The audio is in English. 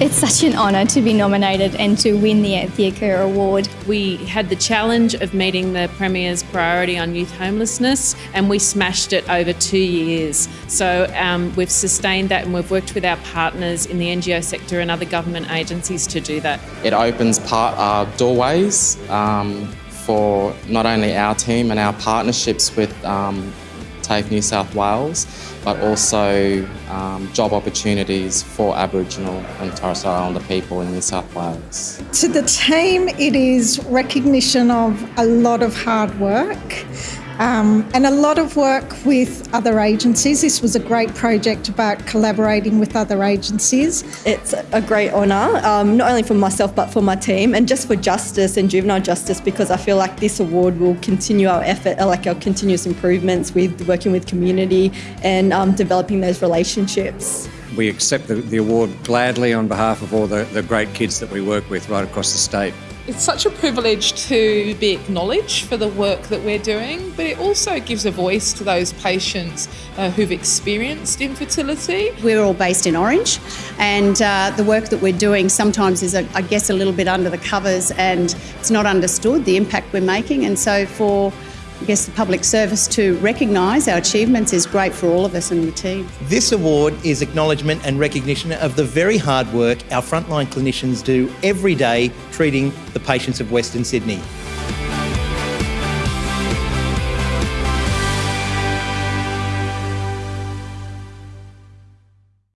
It's such an honour to be nominated and to win the Anthea Kerr Award. We had the challenge of meeting the Premier's priority on youth homelessness and we smashed it over two years. So um, we've sustained that and we've worked with our partners in the NGO sector and other government agencies to do that. It opens part, uh, doorways um, for not only our team and our partnerships with um, TAFE New South Wales, but also um, job opportunities for Aboriginal and Torres Strait Islander people in New South Wales. To the team, it is recognition of a lot of hard work. Um, and a lot of work with other agencies. This was a great project about collaborating with other agencies. It's a great honour, um, not only for myself but for my team, and just for justice and juvenile justice, because I feel like this award will continue our effort, like our continuous improvements with working with community and um, developing those relationships. We accept the, the award gladly on behalf of all the, the great kids that we work with right across the state. It's such a privilege to be acknowledged for the work that we're doing, but it also gives a voice to those patients uh, who've experienced infertility. We're all based in Orange, and uh, the work that we're doing sometimes is, I guess, a little bit under the covers and it's not understood the impact we're making. And so, for I guess the public service to recognise our achievements is great for all of us in the team. This award is acknowledgement and recognition of the very hard work our frontline clinicians do every day treating the patients of Western Sydney.